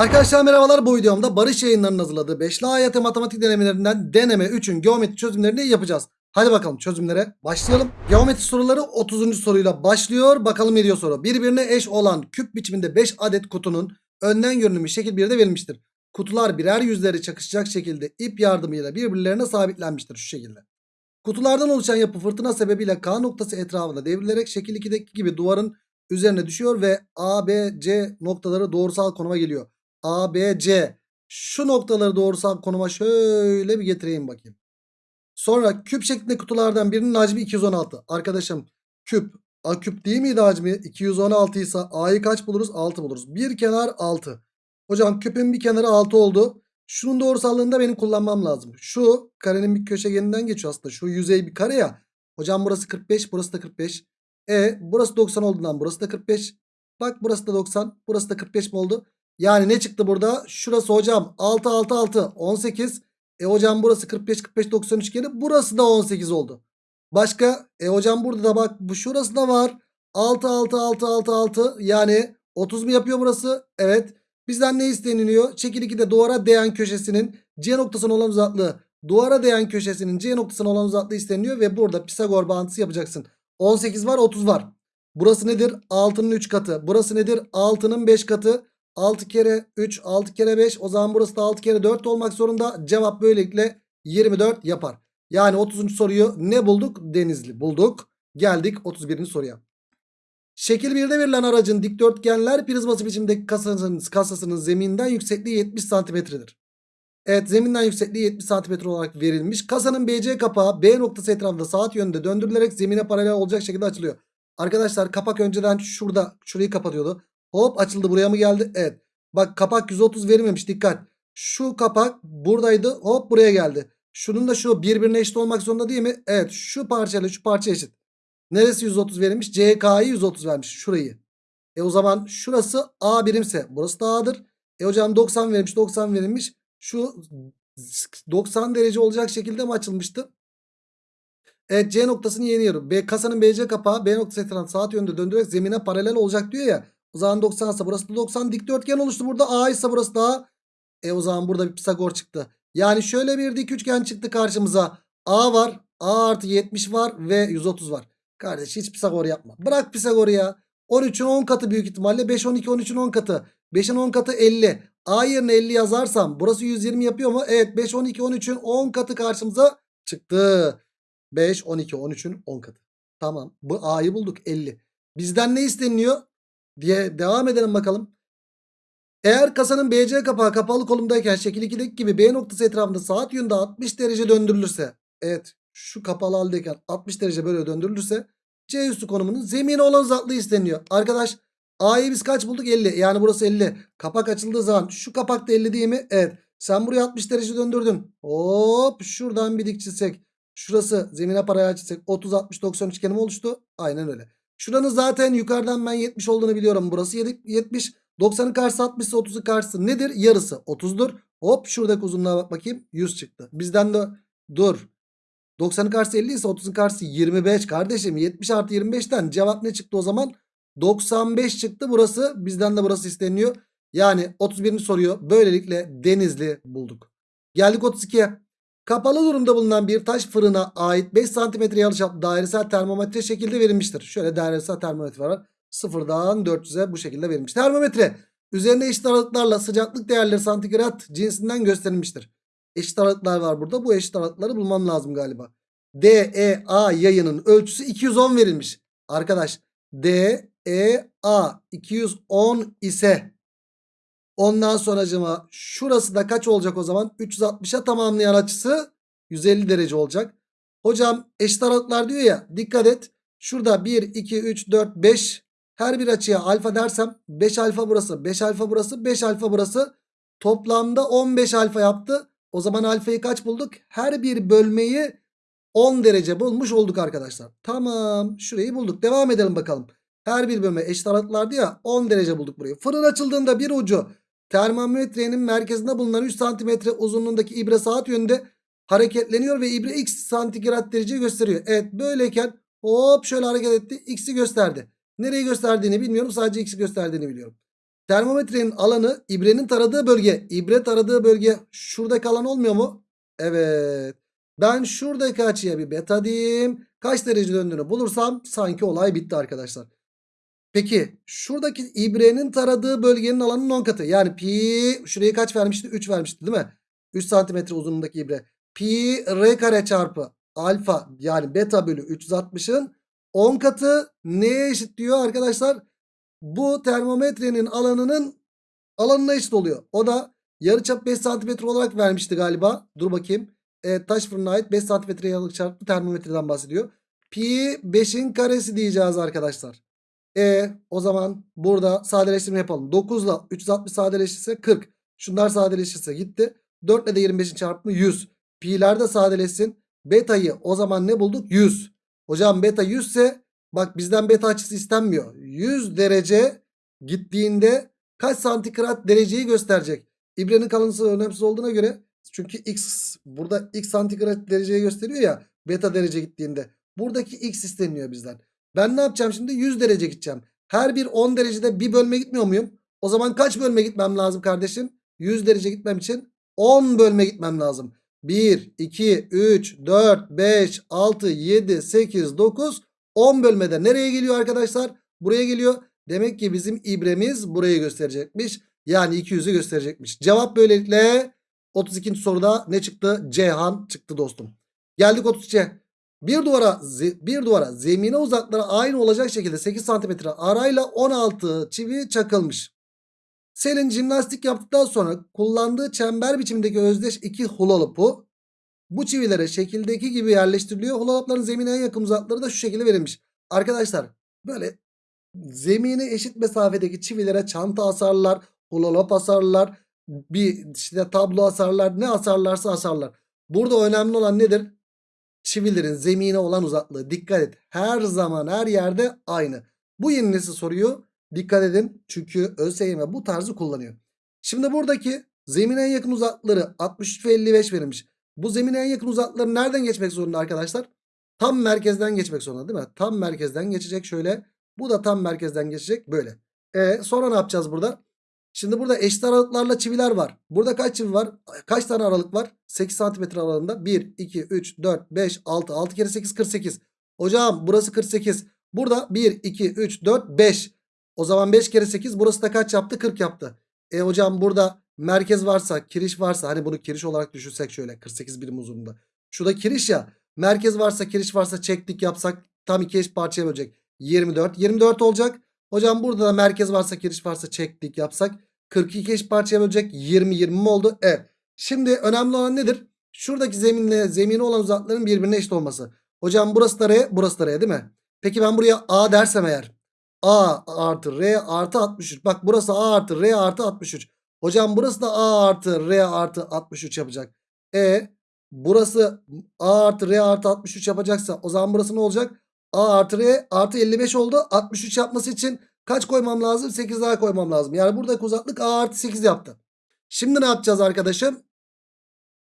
Arkadaşlar merhabalar bu videomda Barış yayınlarının hazırladığı 5'li AYT matematik denemelerinden deneme 3'ün geometri çözümlerini yapacağız. Hadi bakalım çözümlere başlayalım. Geometri soruları 30. soruyla başlıyor. Bakalım ne diyor soru. Birbirine eş olan küp biçiminde 5 adet kutunun önden görünümü şekil 1'de verilmiştir. Kutular birer yüzleri çakışacak şekilde ip yardımıyla birbirlerine sabitlenmiştir şu şekilde. Kutulardan oluşan yapı fırtına sebebiyle K noktası etrafında devrilerek şekil 2'deki gibi duvarın üzerine düşüyor ve A, B, C noktaları doğrusal konuma geliyor. A, B, C. Şu noktaları doğrusal konuma şöyle bir getireyim bakayım. Sonra küp şeklinde kutulardan birinin hacmi 216. Arkadaşım küp A küp değil miydi hacmi? 216 ise A'yı kaç buluruz? 6 buluruz. Bir kenar 6. Hocam küpün bir kenarı 6 oldu. Şunun doğrusallığını da benim kullanmam lazım. Şu karenin bir köşegeninden geçiyor aslında. Şu yüzey bir kare ya. Hocam burası 45 burası da 45. E burası 90 olduğundan burası da 45. Bak burası da 90 burası da 45 mi oldu? Yani ne çıktı burada? Şurası hocam 6 6 6 18. E hocam burası 45 45 90 üçgeni. Burası da 18 oldu. Başka? E hocam burada da bak bu şurası da var. 6 6 6 6 6 yani 30 mu yapıyor burası? Evet. Bizden ne isteniliyor? Şekil 2'de duvara değen köşesinin C noktasına olan uzaklığı duvara değen köşesinin C noktasına olan uzaklığı isteniliyor ve burada Pisagor bağıntısı yapacaksın. 18 var 30 var. Burası nedir? 6'nın 3 katı. Burası nedir? 6'nın 5 katı. 6 kere 3 6 kere 5 o zaman burası da 6 kere 4 olmak zorunda. Cevap böylelikle 24 yapar. Yani 30. soruyu ne bulduk? Denizli bulduk. Geldik 31. soruya. Şekil 1'de verilen aracın dikdörtgenler prizması biçimdeki kasasının, kasasının zeminden yüksekliği 70 santimetredir. Evet zeminden yüksekliği 70 santimetre olarak verilmiş. Kasanın BC kapağı B noktası etrafında saat yönünde döndürülerek zemine paralel olacak şekilde açılıyor. Arkadaşlar kapak önceden şurada şurayı kapatıyordu. Hop açıldı buraya mı geldi? Evet. Bak kapak 130 verilmemiş dikkat. Şu kapak buradaydı hop buraya geldi. Şunun da şu birbirine eşit olmak zorunda değil mi? Evet şu parçayla şu parça eşit. Neresi 130 verilmiş? CK'yı 130 vermiş şurayı. E o zaman şurası A birimse burası da A'dır. E hocam 90 verilmiş 90 verilmiş. Şu 90 derece olacak şekilde mi açılmıştı? Evet C noktasını yeniyorum. B kasanın BC kapağı B noktası etrafında saat yönünde döndürerek zemine paralel olacak diyor ya. O zaman 90 ise burası da 90 dikdörtgen oluştu burada. A ise burası da E o zaman burada bir Pisagor çıktı. Yani şöyle bir dik üçgen çıktı karşımıza. A var. A artı 70 var ve 130 var. Kardeş hiç Pisagor yapma. Bırak Pisagor'u ya. 13'ün 10 katı büyük ihtimalle. 5, 12, 13'ün 10 katı. 5'in 10 katı 50. A yerine 50 yazarsam burası 120 yapıyor mu? Evet 5, 12, 13'ün 10 katı karşımıza çıktı. 5, 12, 13'ün 10 katı. Tamam. Bu A'yı bulduk 50. Bizden ne isteniliyor? Diye devam edelim bakalım. Eğer kasanın BC kapağı kapalı kolumdayken şekil 2'deki gibi B noktası etrafında saat yönünde 60 derece döndürülürse. Evet şu kapalı haldeyken 60 derece böyle döndürülürse C üstü konumunun zemine olan uzaklığı isteniyor. Arkadaş A'yı biz kaç bulduk? 50. Yani burası 50. Kapak açıldığı zaman şu kapak da 50 değil mi? Evet. Sen buraya 60 derece döndürdün. Hop şuradan bir dik çizsek. Şurası zemine paralel çizsek 30 60 90 üçgeni oluştu? Aynen öyle. Şuranın zaten yukarıdan ben 70 olduğunu biliyorum. Burası 70. 90'ın karşısı 60 ise 30'un karşısı nedir? Yarısı 30'dur. Hop şuradaki uzunluğa bak bakayım. 100 çıktı. Bizden de dur. 90'ın karşısı 50 ise 30'un karşısı 25 kardeşim. 70 artı 25'ten cevap ne çıktı o zaman? 95 çıktı burası. Bizden de burası isteniyor. Yani 31. soruyu böylelikle Denizli bulduk. Geldik 32'ye. Kapalı durumda bulunan bir taş fırına ait 5 cm yarıçaplı dairesel termometre şekilde verilmiştir. Şöyle dairesel termometre var. Sıfırdan 400'e bu şekilde verilmiş. Termometre üzerine eşit aralıklarla sıcaklık değerleri santigrat cinsinden gösterilmiştir. Eşit aralıklar var burada. Bu eşit aralıkları bulmam lazım galiba. DEA yayının ölçüsü 210 verilmiş. Arkadaş DEA 210 ise ondan sonracıma şurası da kaç olacak o zaman? 360'a tamamlayan açısı 150 derece olacak. Hocam eşit aralıklar diyor ya dikkat et. Şurada 1, 2, 3, 4, 5 her bir açıya alfa dersem 5 alfa burası 5 alfa burası 5 alfa burası toplamda 15 alfa yaptı. O zaman alfayı kaç bulduk? Her bir bölmeyi 10 derece bulmuş olduk arkadaşlar. Tamam şurayı bulduk. Devam edelim bakalım. Her bir bölme eşit aralıklardı ya 10 derece bulduk burayı. Fırın açıldığında bir ucu termometrenin merkezinde bulunan 3 santimetre uzunluğundaki ibre saat yönünde hareketleniyor ve ibre x santigrat derece gösteriyor. Evet böyleyken hop şöyle hareket etti x'i gösterdi. Nereyi gösterdiğini bilmiyorum sadece x'i gösterdiğini biliyorum. Termometrenin alanı ibrenin taradığı bölge. İbre taradığı bölge şuradaki alan olmuyor mu? Evet. Ben şuradaki açıya bir beta diyeyim. Kaç derece döndüğünü bulursam sanki olay bitti arkadaşlar. Peki şuradaki ibrenin taradığı bölgenin alanının 10 katı. Yani pi şuraya kaç vermişti? 3 vermişti değil mi? 3 santimetre uzunluğundaki ibre. Pi r kare çarpı alfa yani beta bölü 360'ın 10 katı neye eşit diyor arkadaşlar? Bu termometrenin alanının alanına eşit oluyor. O da yarıçap 5 santimetre olarak vermişti galiba. Dur bakayım. Evet, taş fırına ait 5 santimetre yarıçap çarpı termometreden bahsediyor. Pi 5'in karesi diyeceğiz arkadaşlar. E o zaman burada sadeleştirme yapalım. 9 ile 360 sadeleşirse 40. Şunlar sadeleşirse gitti. 4 ile de 25'in çarpımı 100. Pi'ler de sadeleşsin. Beta'yı o zaman ne bulduk? 100. Hocam beta 100 ise bak bizden beta açısı istenmiyor. 100 derece gittiğinde kaç santigrat dereceyi gösterecek. İbrenin kalıntısı önemsiz olduğuna göre çünkü x burada x santigrat dereceyi gösteriyor ya beta derece gittiğinde. Buradaki x isteniyor bizden. Ben ne yapacağım şimdi? 100 derece gideceğim. Her bir 10 derecede bir bölme gitmiyor muyum? O zaman kaç bölme gitmem lazım kardeşim? 100 derece gitmem için 10 bölme gitmem lazım. 1, 2, 3, 4, 5, 6, 7, 8, 9, 10 bölmede nereye geliyor arkadaşlar? Buraya geliyor. Demek ki bizim ibremiz burayı gösterecekmiş. Yani 200'ü gösterecekmiş. Cevap böylelikle 32. soruda ne çıktı? Ceyhan çıktı dostum. Geldik 33'e. Bir duvara bir duvara zemine uzaklığı aynı olacak şekilde 8 cm arayla 16 çivi çakılmış. Selin jimnastik yaptıktan sonra kullandığı çember biçimindeki özdeş iki hula bu çivilere şekildeki gibi yerleştiriliyor. Hula zemine en yakın uzaklıkları da şu şekilde verilmiş. Arkadaşlar böyle zemine eşit mesafedeki çivilere çanta asarlar, hula asarlar, bir işte tablo asarlar, ne asarlarsa asarlar. Burada önemli olan nedir? Çivilerin zemine olan uzaklığı. Dikkat et. Her zaman her yerde aynı. Bu yeni nesil soruyu dikkat edin. Çünkü ÖSYM bu tarzı kullanıyor. Şimdi buradaki zemine en yakın uzaklıkları 63 ve 55 verilmiş. Bu zemine en yakın uzaklıkları nereden geçmek zorunda arkadaşlar? Tam merkezden geçmek zorunda değil mi? Tam merkezden geçecek şöyle. Bu da tam merkezden geçecek böyle. E sonra ne yapacağız burada? Şimdi burada eşit aralıklarla çiviler var. Burada kaç çivi var? Kaç tane aralık var? 8 santimetre aralığında. 1, 2, 3, 4, 5, 6. 6 kere 8, 48. Hocam burası 48. Burada 1, 2, 3, 4, 5. O zaman 5 kere 8 burası da kaç yaptı? 40 yaptı. E hocam burada merkez varsa, kiriş varsa hani bunu kiriş olarak düşünsek şöyle 48 birim uzunluğunda. Şurada kiriş ya. Merkez varsa, kiriş varsa çektik yapsak tam iki eş parçaya bölecek. 24. 24 olacak. Hocam burada da merkez varsa kiriş varsa çektik yapsak 42 eş parçaya bölecek 20 20 mi oldu? Evet. Şimdi önemli olan nedir? Şuradaki zeminle zemine olan uzaklıkların birbirine eşit olması. Hocam burası da R burası da R değil mi? Peki ben buraya A dersem eğer. A artı R artı 63. Bak burası A artı R artı 63. Hocam burası da A artı R artı 63 yapacak. E burası A artı R artı 63 yapacaksa o zaman burası ne olacak? A artı R artı 55 oldu. 63 yapması için kaç koymam lazım? 8 daha koymam lazım. Yani buradaki uzaklık A artı 8 yaptı. Şimdi ne yapacağız arkadaşım?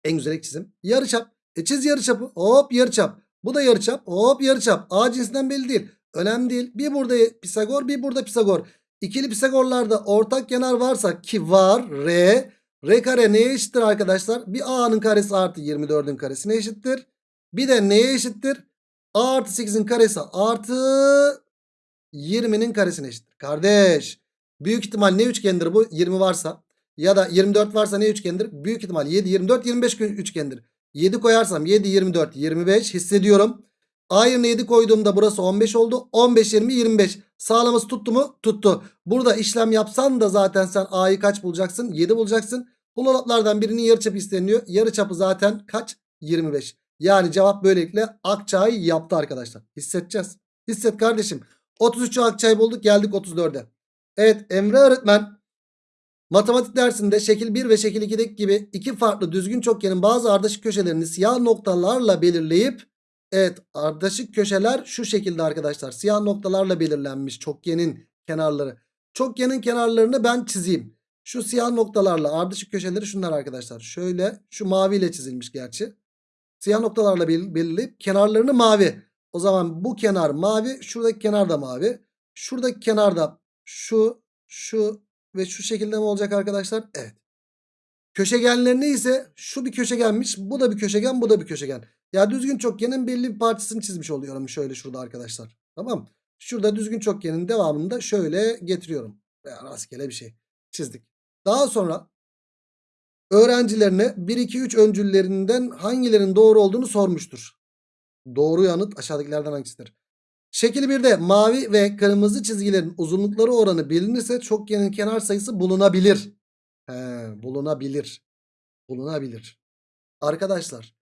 En güzel çizim. Yarıçap. E çiz yarıçapı. Hop yarıçap. Bu da yarıçap. Hop yarıçap. A cinsinden belli değil. Önemli değil. Bir burada Pisagor bir burada Pisagor. İkili Pisagorlarda ortak kenar varsa ki var R. R kare neye eşittir arkadaşlar? Bir A'nın karesi artı 24'ün karesine eşittir. Bir de neye eşittir? A artı 8'in karesi artı 20'nin karesine eşittir. Kardeş. Büyük ihtimal ne üçgendir bu? 20 varsa. Ya da 24 varsa ne üçgendir? Büyük ihtimal 7, 24, 25 üçgendir. 7 koyarsam 7, 24, 25 hissediyorum. A yerine 7 koyduğumda burası 15 oldu. 15, 20, 25. Sağlaması tuttu mu? Tuttu. Burada işlem yapsan da zaten sen A'yı kaç bulacaksın? 7 bulacaksın. Hulolaplardan birinin yarıçapı isteniyor. Yarıçapı zaten kaç? 25. Yani cevap böylelikle Akçay yaptı arkadaşlar. Hissedeceğiz. Hisset kardeşim. 33'ü Akçay bulduk geldik 34'e. Evet Emre öğretmen matematik dersinde şekil 1 ve şekil 2'deki gibi iki farklı düzgün çokgenin bazı ardışık köşelerini siyah noktalarla belirleyip evet ardışık köşeler şu şekilde arkadaşlar siyah noktalarla belirlenmiş çokgenin kenarları. Çokgenin kenarlarını ben çizeyim. Şu siyah noktalarla ardışık köşeleri şunlar arkadaşlar. Şöyle şu maviyle çizilmiş gerçi. Siyah noktalarla belirleyip kenarlarını mavi. O zaman bu kenar mavi. Şuradaki kenar da mavi. Şuradaki kenar da şu, şu, ve şu şekilde mi olacak arkadaşlar? Evet. Köşegenlerine ise şu bir köşegenmiş. Bu da bir köşegen bu da bir köşegen. Ya düzgün çokgenin belli bir parçasını çizmiş oluyorum şöyle şurada arkadaşlar. Tamam. Şurada düzgün çokgenin devamını da şöyle getiriyorum. Veya rastgele bir şey çizdik. Daha sonra öğrencilerine 1 2 3 öncüllerinden hangilerinin doğru olduğunu sormuştur. Doğru yanıt aşağıdakilerden hangisidir? Şekil 1'de mavi ve kırmızı çizgilerin uzunlukları oranı bilinirse çokgenin kenar sayısı bulunabilir. He, bulunabilir. Bulunabilir. Arkadaşlar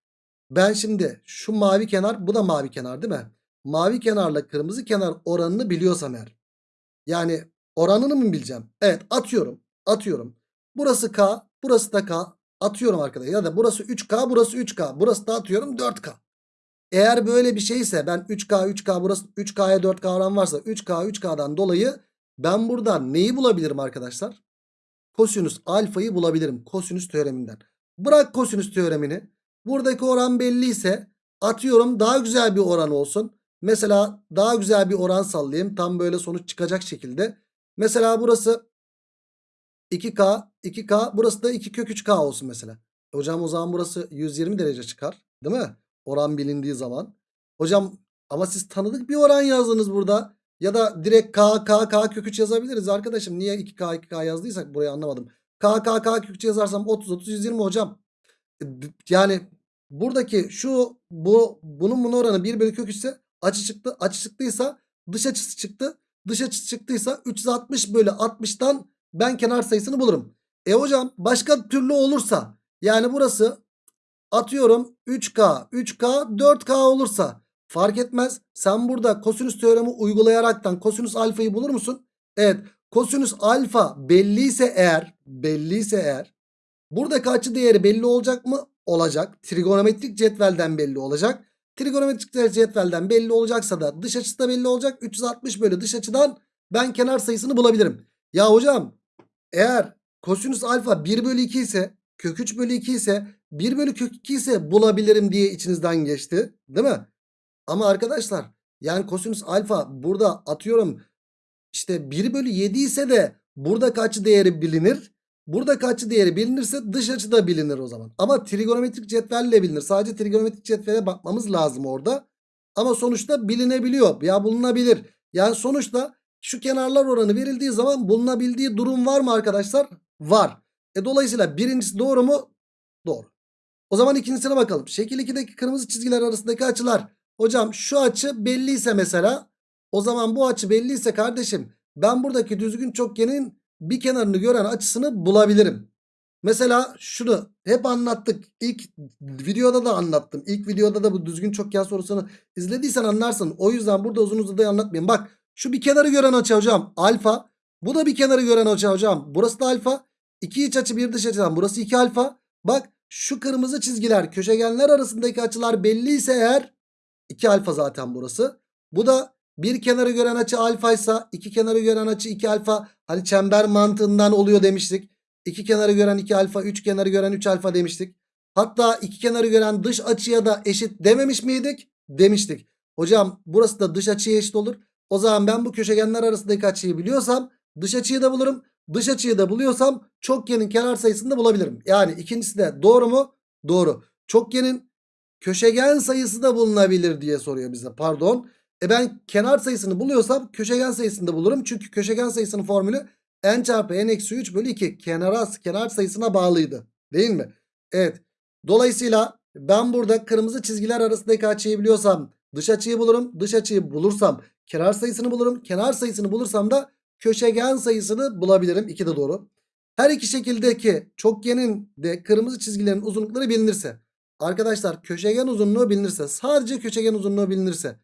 ben şimdi şu mavi kenar bu da mavi kenar değil mi? Mavi kenarla kırmızı kenar oranını biliyorsam eğer. Yani oranını mı bileceğim? Evet atıyorum. Atıyorum. Burası K. Burası da K. Atıyorum arkadaşlar. Ya da burası 3K. Burası 3K. Burası da atıyorum 4K. Eğer böyle bir şeyse ben 3K 3K burası 3K'ya 4K oran varsa 3K 3K'dan dolayı ben burada neyi bulabilirim arkadaşlar? Kosinüs alfayı bulabilirim. Kosinüs teoreminden. Bırak kosinüs teoremini. Buradaki oran belliyse atıyorum daha güzel bir oran olsun. Mesela daha güzel bir oran sallayayım. Tam böyle sonuç çıkacak şekilde. Mesela burası 2K, 2K. Burası da 2 kök 3K olsun mesela. Hocam o zaman burası 120 derece çıkar. Değil mi? Oran bilindiği zaman. Hocam ama siz tanıdık bir oran yazdınız burada. Ya da direkt K, K, K kök 3 yazabiliriz arkadaşım. Niye 2K, 2K yazdıysak burayı anlamadım. K, K, K kök 3 yazarsam 30, 30, 120 hocam. E, Yani buradaki şu bu bunun bunun oranı 1 bölü kök 3 ise açı çıktı. Açı çıktıysa dış açısı çıktı. Dış açısı çıktıysa 360 bölü 60'tan ben kenar sayısını bulurum. E hocam başka türlü olursa yani burası atıyorum 3K, 3K, 4K olursa fark etmez. Sen burada kosinüs teoremi uygulayaraktan kosinüs alfayı bulur musun? Evet. Kosinüs alfa belliyse eğer, belliyse eğer buradaki açı değeri belli olacak mı? Olacak. Trigonometrik cetvelden belli olacak. Trigonometrik cetvelden belli olacaksa da dış açısı da belli olacak. 360 bölü dış açıdan ben kenar sayısını bulabilirim. Ya hocam eğer kosinüs alfa 1 bölü 2 ise kök 3 bölü 2 ise 1 bölü kök 2 ise bulabilirim diye içinizden geçti. Değil mi? Ama arkadaşlar yani kosinüs alfa burada atıyorum işte 1 bölü 7 ise de burada kaç değeri bilinir? Burada kaç değeri bilinirse dış açı da bilinir o zaman. Ama trigonometrik cetvelle bilinir. Sadece trigonometrik cetvele bakmamız lazım orada. Ama sonuçta bilinebiliyor. Ya bulunabilir. Yani sonuçta şu kenarlar oranı verildiği zaman bulunabildiği durum var mı arkadaşlar? Var. E dolayısıyla birincisi doğru mu? Doğru. O zaman ikincisine bakalım. Şekil 2'deki kırmızı çizgiler arasındaki açılar. Hocam şu açı belliyse mesela o zaman bu açı belliyse kardeşim ben buradaki düzgün çokgenin bir kenarını gören açısını bulabilirim. Mesela şunu hep anlattık. İlk videoda da anlattım. İlk videoda da bu düzgün çokgen sorusunu izlediysen anlarsın. O yüzden burada uzun uzadıya anlatmayayım. Bak şu bir kenarı gören açı hocam alfa. Bu da bir kenarı gören açı hocam. Burası da alfa. İki iç açı bir dış açıdan burası 2 alfa. Bak şu kırmızı çizgiler köşegenler arasındaki açılar belliyse eğer 2 alfa zaten burası. Bu da bir kenarı gören açı alfaysa iki kenarı gören açı 2 alfa. Hani çember mantığından oluyor demiştik. İki kenarı gören 2 alfa, üç kenarı gören 3 alfa demiştik. Hatta iki kenarı gören dış açıya da eşit dememiş miydik? Demiştik. Hocam burası da dış açıya eşit olur. O zaman ben bu köşegenler arasındaki açıyı biliyorsam dış açıyı da bulurum. Dış açıyı da buluyorsam çokgenin kenar sayısını da bulabilirim. Yani ikincisi de doğru mu? Doğru. Çokgenin köşegen sayısı da bulunabilir diye soruyor bize. Pardon. E ben kenar sayısını buluyorsam köşegen sayısını da bulurum. Çünkü köşegen sayısının formülü n çarpı n eksi 3 bölü 2. Kenara, kenar sayısına bağlıydı. Değil mi? Evet. Dolayısıyla ben burada kırmızı çizgiler arasındaki açıyı biliyorsam dış açıyı bulurum. Dış açıyı bulursam kenar sayısını bulurum. Kenar sayısını bulursam da köşegen sayısını bulabilirim. 2 de doğru. Her iki şekildeki çokgenin de kırmızı çizgilerin uzunlukları bilinirse. Arkadaşlar köşegen uzunluğu bilinirse. Sadece köşegen uzunluğu bilinirse.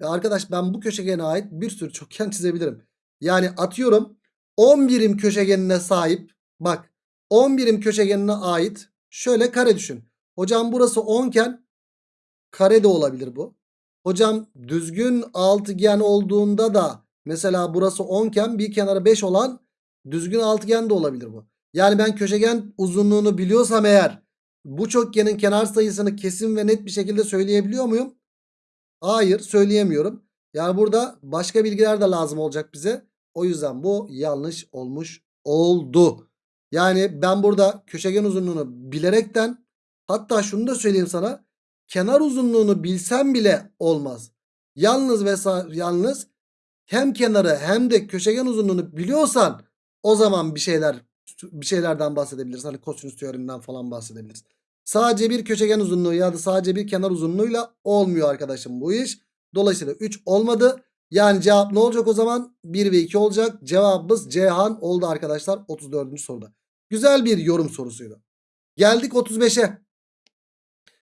Ya arkadaş ben bu köşegene ait bir sürü çokgen çizebilirim. Yani atıyorum 10 birim köşegenine sahip. Bak 10 birim köşegenine ait şöyle kare düşün. Hocam burası 10 iken kare de olabilir bu. Hocam düzgün altıgen olduğunda da mesela burası 10 iken bir kenarı 5 olan düzgün altıgen de olabilir bu. Yani ben köşegen uzunluğunu biliyorsam eğer bu çokgenin kenar sayısını kesin ve net bir şekilde söyleyebiliyor muyum? Hayır söyleyemiyorum. Yani burada başka bilgiler de lazım olacak bize. O yüzden bu yanlış olmuş oldu. Yani ben burada köşegen uzunluğunu bilerekten hatta şunu da söyleyeyim sana. Kenar uzunluğunu bilsem bile olmaz. Yalnız ve yalnız hem kenarı hem de köşegen uzunluğunu biliyorsan o zaman bir şeyler bir şeylerden bahsedebiliriz. Hani kosinüs teoreminden falan bahsedebiliriz. Sadece bir köşegen uzunluğu ya da sadece bir kenar uzunluğuyla olmuyor arkadaşım bu iş. Dolayısıyla 3 olmadı. Yani cevap ne olacak o zaman? 1 ve 2 olacak. Cevabımız Cihan oldu arkadaşlar 34. soruda. Güzel bir yorum sorusuydu. Geldik 35'e.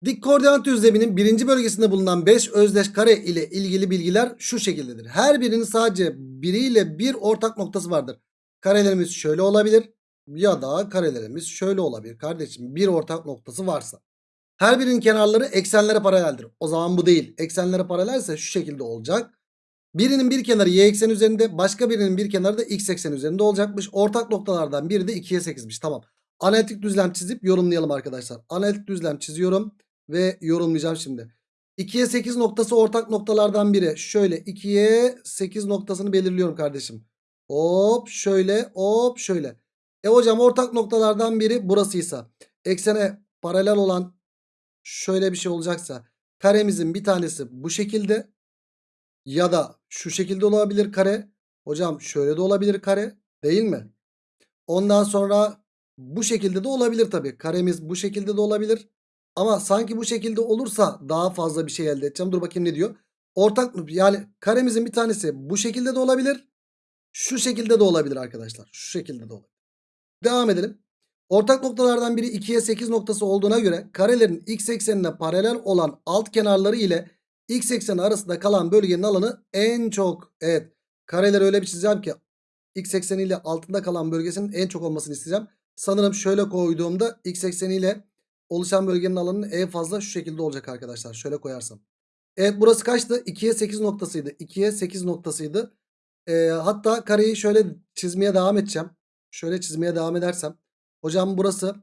Dik koordinat düzleminin birinci bölgesinde bulunan 5 özdeş kare ile ilgili bilgiler şu şekildedir. Her birinin sadece biriyle bir ortak noktası vardır. Karelerimiz şöyle olabilir ya da karelerimiz şöyle olabilir. Kardeşim bir ortak noktası varsa. Her birinin kenarları eksenlere paraleldir. O zaman bu değil. Eksenlere paralelse şu şekilde olacak. Birinin bir kenarı y eksen üzerinde başka birinin bir kenarı da x eksen üzerinde olacakmış. Ortak noktalardan biri de 2'ye 8'miş. Tamam. Analitik düzlem çizip yorumlayalım arkadaşlar. Analitik düzlem çiziyorum ve yorumlayacağım şimdi. 2'ye 8 noktası ortak noktalardan biri. Şöyle 2'ye 8 noktasını belirliyorum kardeşim. Hop şöyle hop şöyle. E hocam ortak noktalardan biri burasıysa eksene paralel olan şöyle bir şey olacaksa karemizin bir tanesi bu şekilde ya da şu şekilde olabilir kare. Hocam şöyle de olabilir kare değil mi? Ondan sonra bu şekilde de olabilir tabii. Karemiz bu şekilde de olabilir. Ama sanki bu şekilde olursa daha fazla bir şey elde edeceğim. Dur bakayım ne diyor. Ortak yani karemizin bir tanesi bu şekilde de olabilir. Şu şekilde de olabilir arkadaşlar. Şu şekilde de olabilir. Devam edelim. Ortak noktalardan biri 2'ye 8 noktası olduğuna göre karelerin x eksenine paralel olan alt kenarları ile x ekseni arasında kalan bölgenin alanı en çok. Evet kareleri öyle bir çizeceğim ki x ekseniyle altında kalan bölgesinin en çok olmasını isteyeceğim. Sanırım şöyle koyduğumda x ekseniyle oluşan bölgenin alanının en fazla şu şekilde olacak arkadaşlar. Şöyle koyarsam. Evet burası kaçtı? 2'ye 8 noktasıydı. 2'ye 8 noktasıydı. Ee, hatta kareyi şöyle çizmeye devam edeceğim. Şöyle çizmeye devam edersem. Hocam burası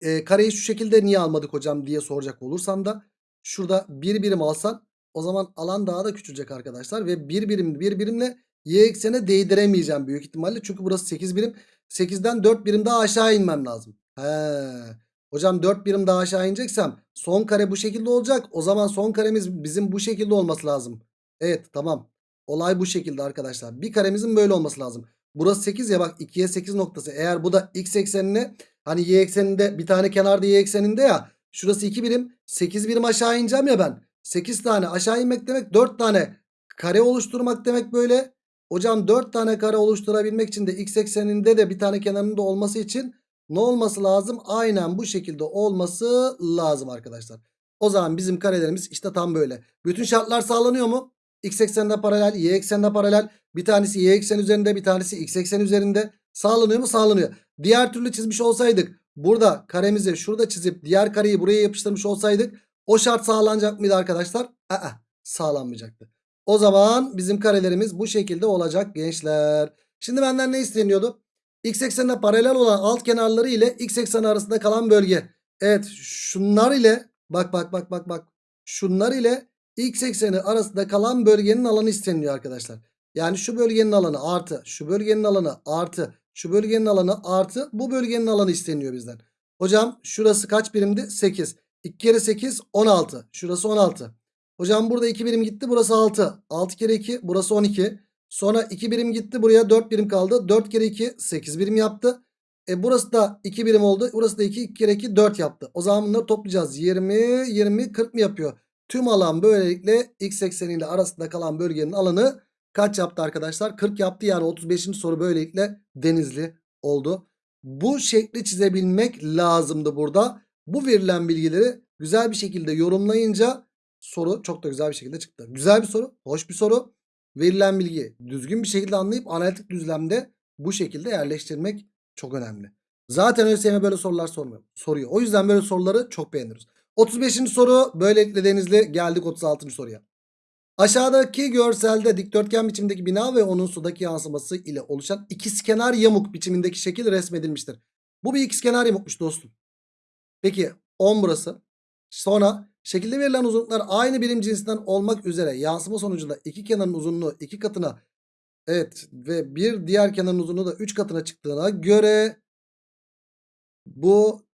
e, kareyi şu şekilde niye almadık hocam diye soracak olursam da şurada bir birim alsan o zaman alan daha da küçülecek arkadaşlar ve bir birim bir birimle y eksene değdiremeyeceğim büyük ihtimalle çünkü burası 8 birim 8'den 4 birim daha aşağı inmem lazım. He. Hocam 4 birim daha aşağı ineceksem son kare bu şekilde olacak. O zaman son karemiz bizim bu şekilde olması lazım. Evet tamam. Olay bu şekilde arkadaşlar. Bir karemizin böyle olması lazım. Burası 8 ya bak 2'ye 8 noktası. Eğer bu da x eksenine hani y ekseninde bir tane kenarda y ekseninde ya. Şurası 2 birim 8 birim aşağı ineceğim ya ben. 8 tane aşağı inmek demek 4 tane kare oluşturmak demek böyle. Hocam 4 tane kare oluşturabilmek için de x ekseninde de bir tane kenarında olması için ne olması lazım? Aynen bu şekilde olması lazım arkadaşlar. O zaman bizim karelerimiz işte tam böyle. Bütün şartlar sağlanıyor mu? X ekseninde paralel, Y ekseninde paralel. Bir tanesi Y eksen üzerinde, bir tanesi X eksen üzerinde. Sağlanıyor mu? Sağlanıyor. Diğer türlü çizmiş olsaydık, burada karemizi şurada çizip diğer kareyi buraya yapıştırmış olsaydık, o şart sağlanacak mıydı arkadaşlar? Aa, sağlanmayacaktı. O zaman bizim karelerimiz bu şekilde olacak gençler. Şimdi benden ne isteniyordu? X eksenine paralel olan alt kenarları ile X ekseni arasında kalan bölge. Evet şunlar ile bak bak bak bak bak. Şunlar ile X ekseni arasında kalan bölgenin alanı isteniyor arkadaşlar. Yani şu bölgenin alanı artı şu bölgenin alanı artı şu bölgenin alanı artı bu bölgenin alanı isteniyor bizden. Hocam şurası kaç birimdi? 8. 2 kere 8 16. Şurası 16. Hocam burada 2 birim gitti burası 6. 6 kere 2 burası 12. Sonra 2 birim gitti buraya 4 birim kaldı. 4 kere 2 8 birim yaptı. E burası da 2 birim oldu. Burası da 2 2 kere 2 4 yaptı. O zaman bunları toplayacağız. 20 20 40 mı yapıyor? Tüm alan böylelikle x ekseniyle arasında kalan bölgenin alanı kaç yaptı arkadaşlar? 40 yaptı yani 35. soru böylelikle denizli oldu. Bu şekli çizebilmek lazımdı burada. Bu verilen bilgileri güzel bir şekilde yorumlayınca soru çok da güzel bir şekilde çıktı. Güzel bir soru, hoş bir soru. Verilen bilgiyi düzgün bir şekilde anlayıp analitik düzlemde bu şekilde yerleştirmek çok önemli. Zaten ÖSYM böyle sorular sormuyor, soruyor. O yüzden böyle soruları çok beğeniyoruz. 35. soru böylelikle Denizli geldik 36. soruya. Aşağıdaki görselde dikdörtgen biçimdeki bina ve onun sudaki yansıması ile oluşan ikizkenar yamuk biçimindeki şekil resmedilmiştir. Bu bir ikizkenar yamukmuş dostum. Peki 10 burası. Sonra şekilde verilen uzunluklar aynı birim cinsinden olmak üzere yansıma sonucunda iki kenarın uzunluğu iki katına Evet ve bir diğer kenarın uzunluğu da 3 katına çıktığına göre bu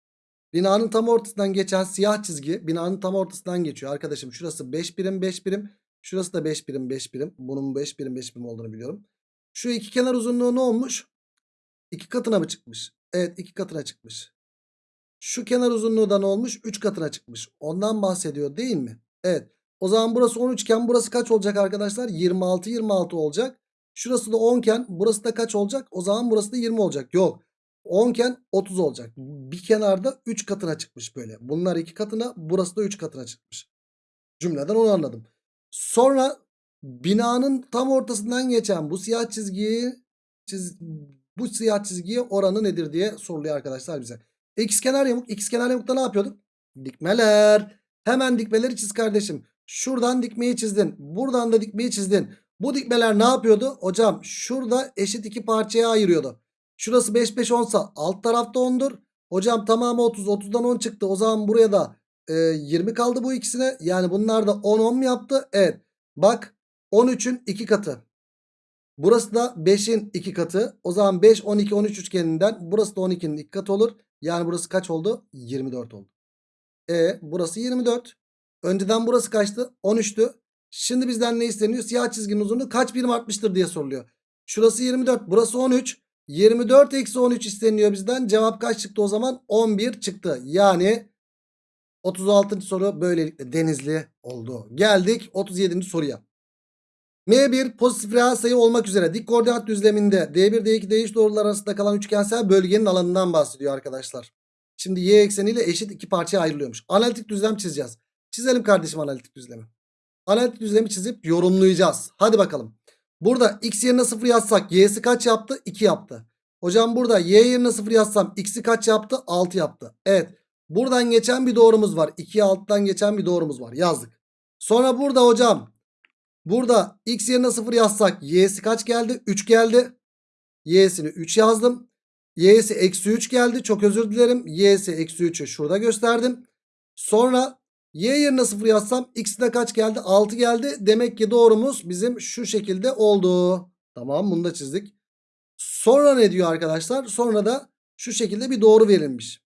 binanın tam ortasından geçen siyah çizgi binanın tam ortasından geçiyor. Arkadaşım şurası 5 birim 5 birim. Şurası da 5 birim 5 birim. Bunun 5 birim 5 birim olduğunu biliyorum. Şu iki kenar uzunluğu ne olmuş? 2 katına mı çıkmış? Evet 2 katına çıkmış. Şu kenar uzunluğu da ne olmuş? 3 katına çıkmış. Ondan bahsediyor değil mi? Evet. O zaman burası 13 iken burası kaç olacak arkadaşlar? 26 26 olacak. Şurası da 10 iken burası da kaç olacak? O zaman burası da 20 olacak. Yok. 10 iken 30 olacak. Bir kenarda 3 katına çıkmış böyle. Bunlar 2 katına burası da 3 katına çıkmış. Cümleden onu anladım. Sonra binanın tam ortasından geçen bu siyah çizgiyi çiz, bu siyah çizgiye oranı nedir diye soruluyor arkadaşlar bize. Xkenar yamuk. Xkenar yamukta ne yapıyorduk? Dikmeler. Hemen dikmeleri çiz kardeşim. Şuradan dikmeyi çizdin. Buradan da dikmeyi çizdin. Bu dikmeler ne yapıyordu? Hocam şurada eşit iki parçaya ayırıyordu. Şurası 5 5 10 sa alt tarafta 10'dur. Hocam tamamı 30. 30'dan 10 çıktı. O zaman buraya da e, 20 kaldı bu ikisine. Yani bunlar da 10 10 mu yaptı? Evet. Bak 13'ün 2 katı. Burası da 5'in 2 katı. O zaman 5 12 13 üçgeninden burası da 12'nin 2 katı olur. Yani burası kaç oldu? 24 oldu. E burası 24. Önceden burası kaçtı? 13'tü. Şimdi bizden ne isteniyor? Siyah çizginin uzunluğu kaç birim artmıştır diye soruluyor. Şurası 24. Burası 13. 24 eksi 13 isteniyor bizden. Cevap kaç çıktı o zaman? 11 çıktı. Yani 36. soru böylelikle denizli oldu. Geldik 37. soruya. M1 pozitif reel sayı olmak üzere dik koordinat düzleminde D1 D2 D3 doğrular arasında kalan üçgensel bölgenin alanından bahsediyor arkadaşlar. Şimdi y ekseniyle eşit iki parçaya ayrılıyormuş. Analitik düzlem çizeceğiz. Çizelim kardeşim analitik düzlemi. Analitik düzlemi çizip yorumlayacağız. Hadi bakalım. Burada x yerine 0 yazsak y'si kaç yaptı? 2 yaptı. Hocam burada y yerine 0 yazsam x'i kaç yaptı? 6 yaptı. Evet. Buradan geçen bir doğrumuz var. 2'ye 6'dan geçen bir doğrumuz var. Yazdık. Sonra burada hocam Burada x yerine 0 yazsak y'si kaç geldi? 3 geldi. Y'sini 3 yazdım. Y'si eksi 3 geldi. Çok özür dilerim. Y'si eksi 3'ü şurada gösterdim. Sonra y yerine 0 yazsam x'de kaç geldi? 6 geldi. Demek ki doğrumuz bizim şu şekilde oldu. Tamam bunu da çizdik. Sonra ne diyor arkadaşlar? Sonra da şu şekilde bir doğru verilmiş.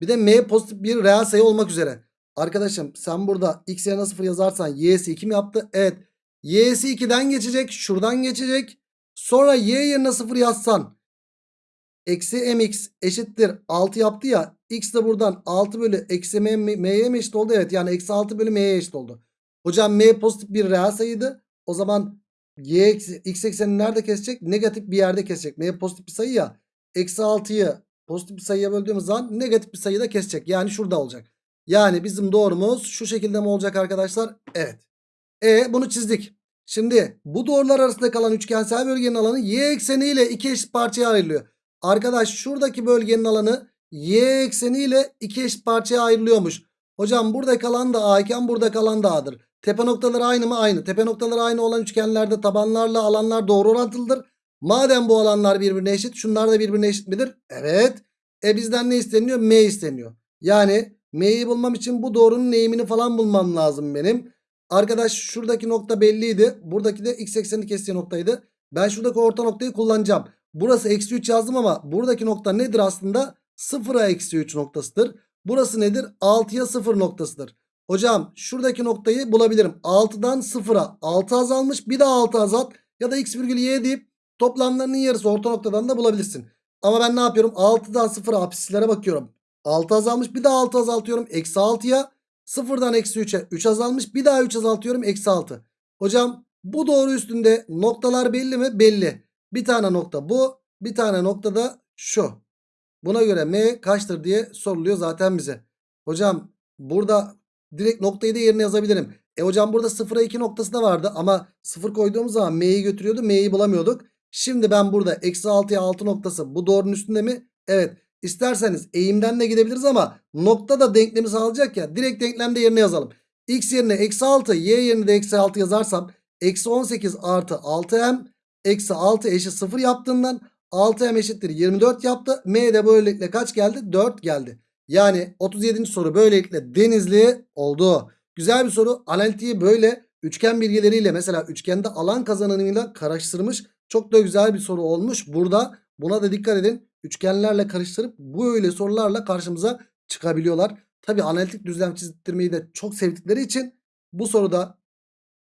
Bir de m pozitif bir reel sayı olmak üzere. Arkadaşım sen burada x yerine 0 yazarsan y'si 2 mi yaptı? Evet. Y'si 2'den geçecek. Şuradan geçecek. Sonra y yerine 0 yazsan. Eksi mx eşittir 6 yaptı ya. X de buradan 6 bölü eksi m, m'ye mi eşit oldu? Evet yani eksi 6 bölü m'ye eşit oldu. Hocam m pozitif bir reel sayıydı. O zaman y eksi, x eksenini nerede kesecek? Negatif bir yerde kesecek. m pozitif bir sayı ya. Eksi 6'yı pozitif bir sayıya böldüğümüz zaman negatif bir sayıda kesecek. Yani şurada olacak. Yani bizim doğrumuz şu şekilde mi olacak arkadaşlar? Evet. E bunu çizdik. Şimdi bu doğrular arasında kalan üçgensel bölgenin alanı y ekseniyle iki eşit parçaya ayrılıyor. Arkadaş şuradaki bölgenin alanı y ekseniyle iki eşit parçaya ayrılıyormuş. Hocam burada kalan da a iken burada kalan da a'dır. Tepe noktaları aynı mı? Aynı. Tepe noktaları aynı olan üçgenlerde tabanlarla alanlar doğru orantılıdır. Madem bu alanlar birbirine eşit şunlar da birbirine eşit midir? Evet. E bizden ne isteniyor? M isteniyor. Yani M'yi bulmam için bu doğrunun eğimini falan bulmam lazım benim. Arkadaş şuradaki nokta belliydi. Buradaki de x eksenini kestiği noktaydı. Ben şuradaki orta noktayı kullanacağım. Burası eksi 3 yazdım ama buradaki nokta nedir aslında? 0'a eksi 3 noktasıdır. Burası nedir? 6'ya 0 noktasıdır. Hocam şuradaki noktayı bulabilirim. 6'dan 0'a 6 azalmış. Bir daha 6 azalt. Ya da x virgül y deyip toplamlarının yarısı orta noktadan da bulabilirsin. Ama ben ne yapıyorum? 6'dan 0'a apislere bakıyorum. 6 azalmış. Bir daha 6 azaltıyorum. Eksi 6'ya. Sıfırdan eksi 3'e 3 azalmış. Bir daha 3 azaltıyorum. Eksi 6. Hocam bu doğru üstünde noktalar belli mi? Belli. Bir tane nokta bu. Bir tane nokta da şu. Buna göre m kaçtır diye soruluyor zaten bize. Hocam burada direkt noktayı da yerine yazabilirim. E hocam burada 0'a 2 noktası da vardı ama 0 koyduğumuz zaman m'yi götürüyordu. M'yi bulamıyorduk. Şimdi ben burada eksi 6'ya 6 noktası bu doğrunun üstünde mi? Evet. İsterseniz eğimden de gidebiliriz ama nokta da denklemi sağlayacak ya. Direkt denklemde yerine yazalım. X yerine eksi 6 y yerine de eksi 6 yazarsam eksi 18 artı 6m eksi 6 eşit 0 yaptığından 6m eşittir 24 yaptı. M de böylelikle kaç geldi? 4 geldi. Yani 37. soru böylelikle denizli oldu. Güzel bir soru. Analitiği böyle üçgen bilgileriyle mesela üçgende alan kazanımıyla karıştırmış. Çok da güzel bir soru olmuş. Burada buna da dikkat edin. Üçgenlerle karıştırıp böyle sorularla karşımıza çıkabiliyorlar. Tabi analitik düzlem çizdirmeyi de çok sevdikleri için bu soruda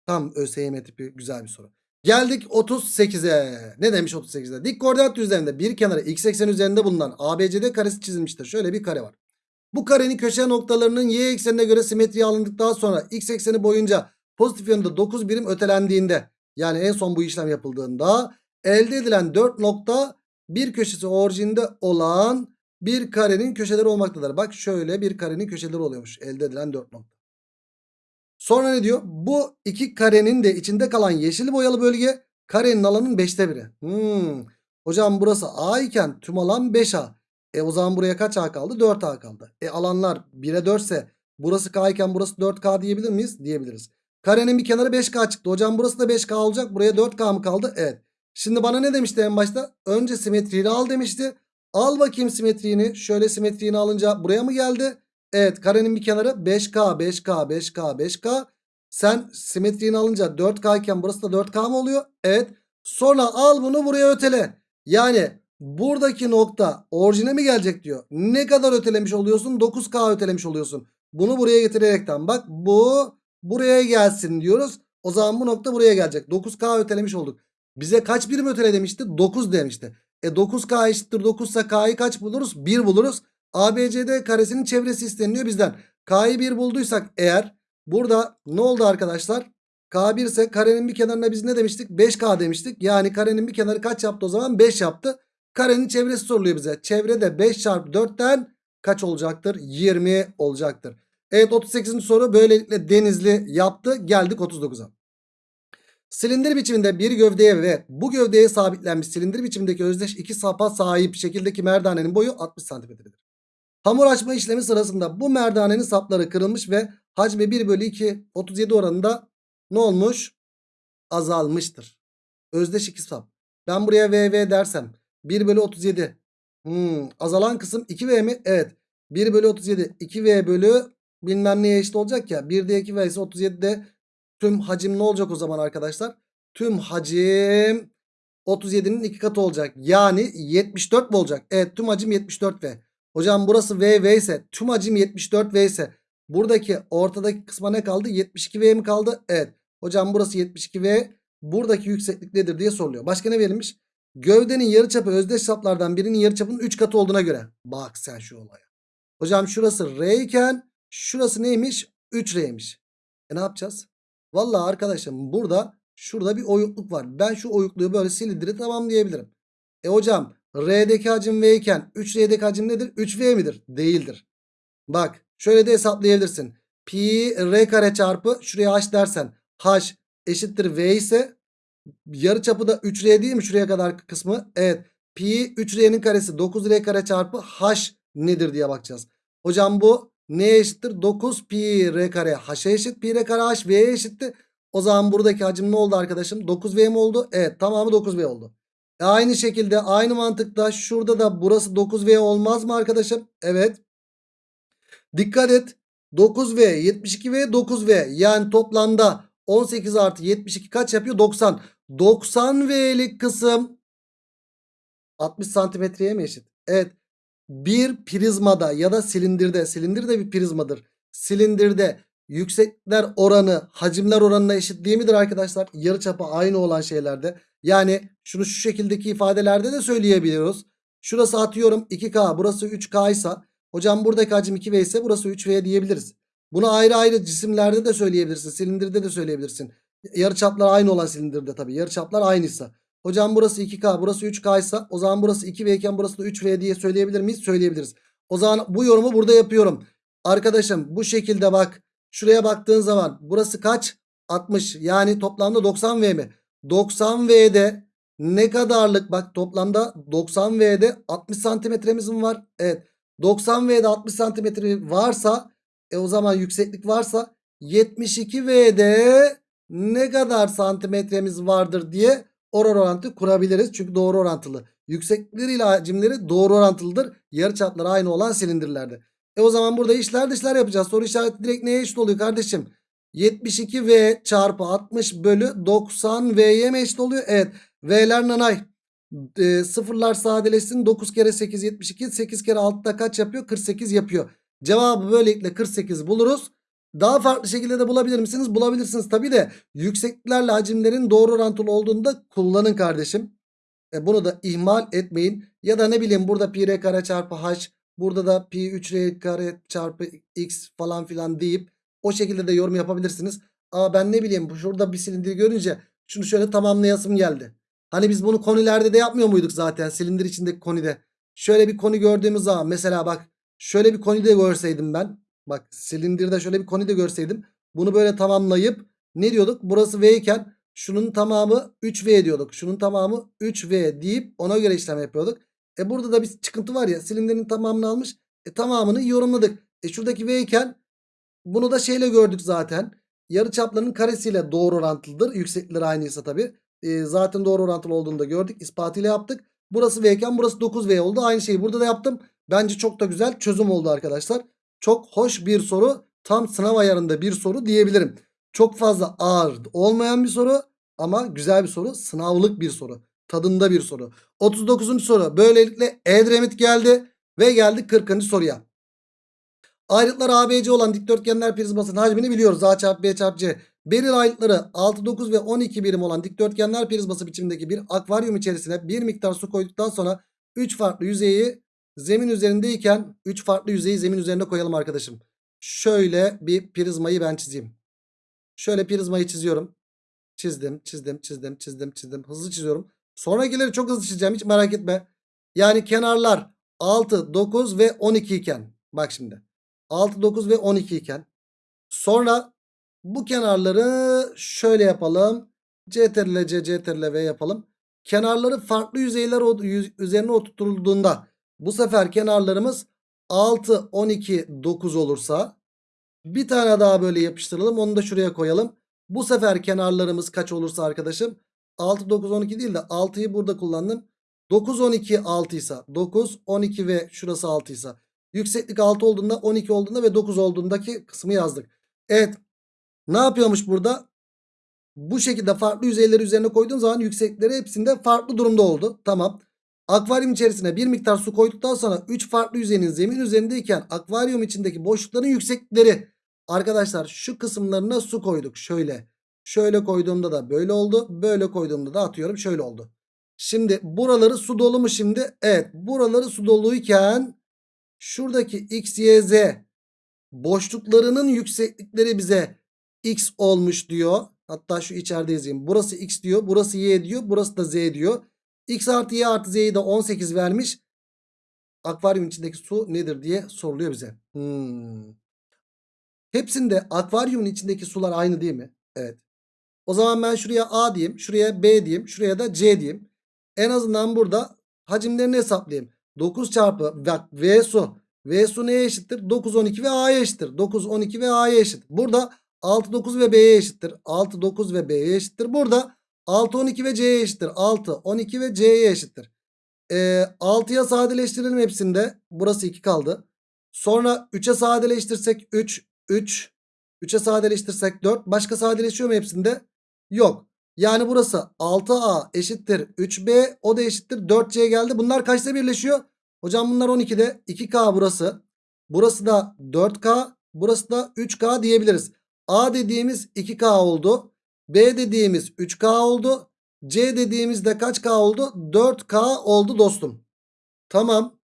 tam ÖSYM tipi güzel bir soru. Geldik 38'e. Ne demiş 38'de? Dik koordinat düzleminde bir kenarı x eksen üzerinde bulunan ABCD karesi çizilmiştir. Şöyle bir kare var. Bu karenin köşe noktalarının y eksenine göre simetriye alındıktan sonra x ekseni boyunca pozitif yönde 9 birim ötelendiğinde yani en son bu işlem yapıldığında elde edilen 4 nokta bir köşesi orijinde olan bir karenin köşeleri olmaktadır. Bak şöyle bir karenin köşeleri oluyormuş elde edilen 4 nokta. Sonra ne diyor? Bu iki karenin de içinde kalan yeşil boyalı bölge karenin alanın 5'te biri. Hmm. Hocam burası A iken tüm alan 5A. E o zaman buraya kaç A kaldı? 4A kaldı. E alanlar 1'e 4 ise burası K iken burası 4K diyebilir miyiz? Diyebiliriz. Karenin bir kenarı 5K çıktı. Hocam burası da 5K olacak. Buraya 4K mı kaldı? Evet. Şimdi bana ne demişti en başta? Önce simetriğini al demişti. Al bakayım simetriğini. Şöyle simetriğini alınca buraya mı geldi? Evet karenin bir kenarı 5K 5K 5K 5K. Sen simetriğini alınca 4K iken burası da 4K mı oluyor? Evet. Sonra al bunu buraya ötele. Yani buradaki nokta orijine mi gelecek diyor. Ne kadar ötelemiş oluyorsun? 9K ötelemiş oluyorsun. Bunu buraya getirerekten bak bu buraya gelsin diyoruz. O zaman bu nokta buraya gelecek. 9K ötelemiş olduk. Bize kaç birim ötele demişti? 9 demişti. E 9K eşittir 9 ise K'yı kaç buluruz? 1 buluruz. ABCD karesinin çevresi isteniliyor bizden. K'yı 1 bulduysak eğer burada ne oldu arkadaşlar? K1 ise karenin bir kenarına biz ne demiştik? 5K demiştik. Yani karenin bir kenarı kaç yaptı o zaman? 5 yaptı. Karenin çevresi soruluyor bize. Çevrede 5 çarpı 4'ten kaç olacaktır? 20 olacaktır. Evet 38. soru böylelikle Denizli yaptı. Geldik 39'a. Silindir biçiminde bir gövdeye ve bu gövdeye sabitlenmiş silindir biçimindeki özdeş iki sapa sahip şekildeki merdanenin boyu 60 santimetredir. Hamur açma işlemi sırasında bu merdanenin sapları kırılmış ve hacmi 1 bölü 2 37 oranında ne olmuş? Azalmıştır. Özdeş iki sap. Ben buraya VV dersem 1 bölü 37. Hmm, azalan kısım 2V mi? Evet. 1 bölü 37 2V bölü bilmem neye eşit olacak ya. 1'de 2V ise 37'de tüm hacim ne olacak o zaman arkadaşlar? Tüm hacim 37'nin iki katı olacak. Yani 74 mi olacak? Evet tüm hacim 74V. Hocam burası VV ise tüm hacim 74V ise buradaki ortadaki kısma ne kaldı? 72V mi kaldı? Evet. Hocam burası 72V. Buradaki yükseklik nedir diye soruluyor. Başka ne verilmiş? Gövdenin yarıçapı özdeş saplardan birinin yarıçapının 3 katı olduğuna göre. Bak sen şu olaya. Hocam şurası R iken şurası neymiş? 3R'ymiş. E ne yapacağız? Vallahi arkadaşım burada şurada bir oyukluk var. Ben şu oyukluğu böyle silindiri tamamlayabilirim. E hocam R'deki hacim V iken 3R'deki hacim nedir? 3V midir? Değildir. Bak şöyle de hesaplayabilirsin. Pi R kare çarpı şuraya H dersen H eşittir V ise yarıçapı da 3R değil mi şuraya kadar kısmı? Evet. Pi 3R'nin karesi 9R kare çarpı H nedir diye bakacağız. Hocam bu neye eşittir? 9 pi R kare H'e eşit. Pi R kare H V'ye eşitti. O zaman buradaki hacim ne oldu arkadaşım? 9V mi oldu? Evet tamamı 9V oldu. E aynı şekilde aynı mantıkta şurada da burası 9V olmaz mı arkadaşım? Evet. Dikkat et. 9V 72V 9V yani toplamda 18 artı 72 kaç yapıyor? 90. 90V'lik kısım 60 santimetreye mi eşit? Evet. Bir prizmada ya da silindirde silindir de bir prizmadır. Silindirde yükseklikler oranı hacimler oranına eşit değil midir arkadaşlar? Yarıçapı aynı olan şeylerde. Yani şunu şu şekildeki ifadelerde de söyleyebiliyoruz. Şurası atıyorum 2K burası 3K ise hocam buradaki hacim 2V ise burası 3V diyebiliriz. Bunu ayrı ayrı cisimlerde de söyleyebilirsin. Silindirde de söyleyebilirsin. Yarıçaplar aynı olan silindirde tabii. Yarıçaplar aynıysa. Hocam burası 2K burası 3K ise o zaman burası 2V iken burası da 3V diye söyleyebilir miyiz? Söyleyebiliriz. O zaman bu yorumu burada yapıyorum. Arkadaşım bu şekilde bak. Şuraya baktığın zaman burası kaç? 60 yani toplamda 90V mi? 90V'de ne kadarlık bak toplamda 90V'de 60 santimetremiz mi var? Evet 90V'de 60 santimetre varsa e o zaman yükseklik varsa 72V'de ne kadar santimetremiz vardır diye oran orantı kurabiliriz. Çünkü doğru orantılı. Yükseklikleriyle hacimleri doğru orantılıdır. Yarıçapları aynı olan silindirlerde. E o zaman burada işler dışlar yapacağız. Soru işareti direkt neye eşit oluyor kardeşim? 72V çarpı 60 bölü 90V'ye mi eşit oluyor? Evet. V'ler nanay. E, sıfırlar sadeleşsin. 9 kere 8 72. 8 kere 6 da kaç yapıyor? 48 yapıyor. Cevabı böylelikle 48 buluruz. Daha farklı şekilde de bulabilir misiniz? Bulabilirsiniz tabii de yüksekliklerle hacimlerin doğru orantılı olduğunda kullanın kardeşim. E, bunu da ihmal etmeyin. Ya da ne bileyim burada pi r kare çarpı h burada da pi 3 r kare çarpı x falan filan deyip o şekilde de yorum yapabilirsiniz. Aa ben ne bileyim şurada bir silindir görünce şunu şöyle tamamlayasım geldi. Hani biz bunu konilerde de yapmıyor muyduk zaten silindir içindeki konide. Şöyle bir koni gördüğümüz zaman mesela bak şöyle bir koni de görseydim ben. Bak silindirde şöyle bir koni de görseydim. Bunu böyle tamamlayıp ne diyorduk? Burası V iken şunun tamamı 3V diyorduk. Şunun tamamı 3V deyip ona göre işlem yapıyorduk. E burada da bir çıkıntı var ya silindirin tamamını almış. E tamamını yorumladık. E şuradaki V iken bunu da şeyle gördük zaten. Yarı çaplarının karesiyle doğru orantılıdır. Yükseklikleri aynıysa tabi. E, zaten doğru orantılı olduğunu da gördük. İspatıyla yaptık. Burası V iken burası 9V oldu. Aynı şeyi burada da yaptım. Bence çok da güzel çözüm oldu arkadaşlar. Çok hoş bir soru. Tam sınav ayarında bir soru diyebilirim. Çok fazla ağır olmayan bir soru ama güzel bir soru. Sınavlık bir soru. Tadında bir soru. 39. soru. Böylelikle Edremit geldi ve geldik 40. soruya. Ayrıtları ABC olan dikdörtgenler prizmasının hacmini biliyoruz. A çarpı B çarpı C. Beril ayrıtları 6, 9 ve 12 birim olan dikdörtgenler prizması biçimindeki bir akvaryum içerisine bir miktar su koyduktan sonra 3 farklı yüzeyi zemin üzerindeyken 3 farklı yüzeyi zemin üzerine koyalım arkadaşım. Şöyle bir prizmayı ben çizeyim. Şöyle prizmayı çiziyorum. Çizdim, çizdim, çizdim, çizdim, çizdim. Hızlı çiziyorum. Sonrakileri çok hızlı çizeceğim hiç merak etme. Yani kenarlar 6, 9 ve 12 iken. Bak şimdi. 6, 9 ve 12 iken. Sonra bu kenarları şöyle yapalım. CTRL C, CTRL V yapalım. Kenarları farklı yüzeyler üzerine oturtulduğunda bu sefer kenarlarımız 6, 12, 9 olursa bir tane daha böyle yapıştıralım. Onu da şuraya koyalım. Bu sefer kenarlarımız kaç olursa arkadaşım 6, 9, 12 değil de 6'yı burada kullandım. 9, 12, 6 ise 9, 12 ve şurası 6 ise yükseklik 6 olduğunda 12 olduğunda ve 9 olduğundaki kısmı yazdık. Evet ne yapıyormuş burada? Bu şekilde farklı yüzeyleri üzerine koyduğun zaman yükseklikleri hepsinde farklı durumda oldu. Tamam. Akvaryum içerisine bir miktar su koyduktan sonra 3 farklı yüzeyin zemin üzerindeyken akvaryum içindeki boşlukların yükseklikleri arkadaşlar şu kısımlarına su koyduk. Şöyle. Şöyle koyduğumda da böyle oldu. Böyle koyduğumda da atıyorum şöyle oldu. Şimdi buraları su dolu mu şimdi? Evet. Buraları su doluyken şuradaki x, y, z boşluklarının yükseklikleri bize x olmuş diyor. Hatta şu içeride yazayım. Burası x diyor. Burası y diyor. Burası da z diyor. X artı Y artı Z'yi de 18 vermiş. Akvaryum içindeki su nedir diye soruluyor bize. Hmm. Hepsinde akvaryumun içindeki sular aynı değil mi? Evet. O zaman ben şuraya A diyeyim. Şuraya B diyeyim. Şuraya da C diyeyim. En azından burada hacimlerini hesaplayayım. 9 çarpı V su. V su neye eşittir? 9, 12 ve A'ya eşittir. 9, 12 ve A'ya eşit. Burada 6, 9 ve B'ye eşittir. 6, 9 ve B'ye eşittir. Burada 6 12 ve C'ye eşittir. 6 12 ve C'ye eşittir. Ee, 6'ya sadeleştirelim hepsinde. Burası 2 kaldı. Sonra 3'e sadeleştirsek 3 3 3'e sadeleştirsek 4. Başka sadeleşiyor mu hepsinde? Yok. Yani burası 6A eşittir 3B o da eşittir 4C geldi. Bunlar kaçta birleşiyor? Hocam bunlar 12'de 2K burası. Burası da 4K. Burası da 3K diyebiliriz. A dediğimiz 2K oldu. B dediğimiz 3K oldu. C dediğimizde kaç K oldu? 4K oldu dostum. Tamam.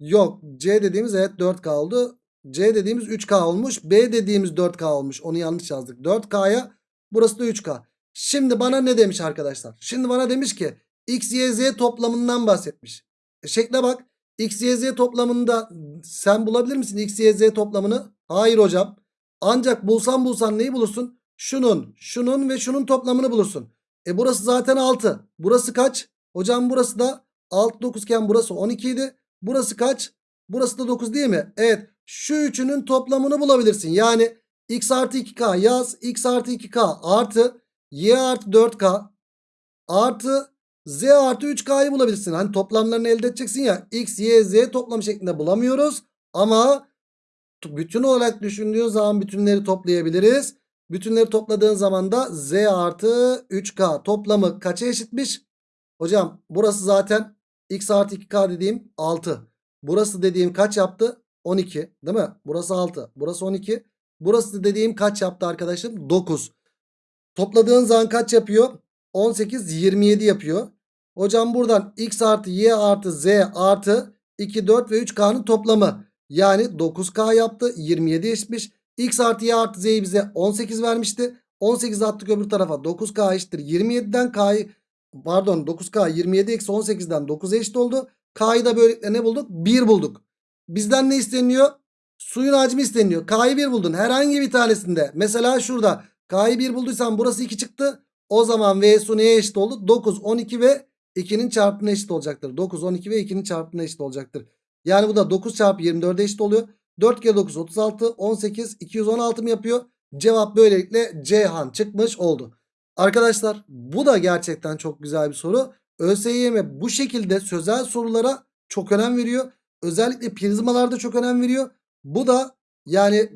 Yok. C dediğimiz evet 4K oldu. C dediğimiz 3K olmuş. B dediğimiz 4K olmuş. Onu yanlış yazdık. 4K'ya burası da 3K. Şimdi bana ne demiş arkadaşlar? Şimdi bana demiş ki X, Y, Z toplamından bahsetmiş. E şekle bak. X, Y, Z toplamında sen bulabilir misin X, Y, Z toplamını? Hayır hocam. Ancak bulsan bulsan neyi bulursun? Şunun, şunun ve şunun toplamını bulursun. E burası zaten 6. Burası kaç? Hocam burası da 6 9 iken burası 12 idi. Burası kaç? Burası da 9 değil mi? Evet. Şu üçünün toplamını bulabilirsin. Yani x artı 2k yaz. x artı 2k artı y artı 4k artı z artı 3k'yı bulabilirsin. Hani toplamlarını elde edeceksin ya. x, y, z toplam şeklinde bulamıyoruz. Ama bütün olarak düşündüğün zaman bütünleri toplayabiliriz. Bütünleri topladığın zaman da z artı 3k toplamı kaça eşitmiş? Hocam burası zaten x artı 2k dediğim 6. Burası dediğim kaç yaptı? 12 değil mi? Burası 6. Burası 12. Burası dediğim kaç yaptı arkadaşım? 9. Topladığın zaman kaç yapıyor? 18 27 yapıyor. Hocam buradan x artı y artı z artı 2 4 ve 3k'nın toplamı. Yani 9k yaptı. 27 eşitmiş. X artı y artı z'yi bize 18 vermişti. 18 attık öbür tarafa. 9k eşittir. 27'den k'yı pardon 9k 27 eksi 18'den 9 eşit oldu. K'yı da böylelikle ne bulduk? 1 bulduk. Bizden ne isteniyor? Suyun hacmi isteniyor. K'yı 1 buldun. Herhangi bir tanesinde. Mesela şurada. K'yı 1 bulduysan burası 2 çıktı. O zaman V su neye eşit oldu? 9, 12 ve 2'nin çarpımına eşit olacaktır. 9, 12 ve 2'nin çarpımına eşit olacaktır. Yani bu da 9 çarpı 24'e eşit oluyor. 4 kere 9 36, 18, 216 mı yapıyor? Cevap böylelikle Ceyhan çıkmış oldu. Arkadaşlar bu da gerçekten çok güzel bir soru. ÖSYM bu şekilde sözel sorulara çok önem veriyor. Özellikle prizmalarda çok önem veriyor. Bu da yani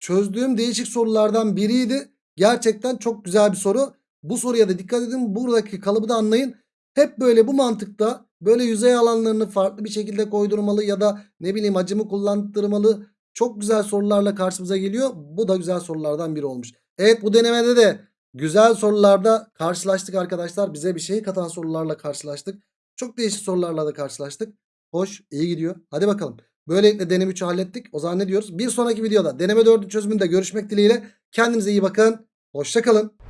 çözdüğüm değişik sorulardan biriydi. Gerçekten çok güzel bir soru. Bu soruya da dikkat edin. Buradaki kalıbı da anlayın. Hep böyle bu mantıkta böyle yüzey alanlarını farklı bir şekilde koydurmalı ya da ne bileyim acımı kullandırmalı. Çok güzel sorularla karşımıza geliyor. Bu da güzel sorulardan biri olmuş. Evet bu denemede de güzel sorularda karşılaştık arkadaşlar. Bize bir şey katan sorularla karşılaştık. Çok değişik sorularla da karşılaştık. Hoş iyi gidiyor. Hadi bakalım. Böylelikle deneme 3'ü hallettik. O zaman ne diyoruz? Bir sonraki videoda deneme 4'ün çözümünde görüşmek dileğiyle. Kendinize iyi bakın. Hoşçakalın.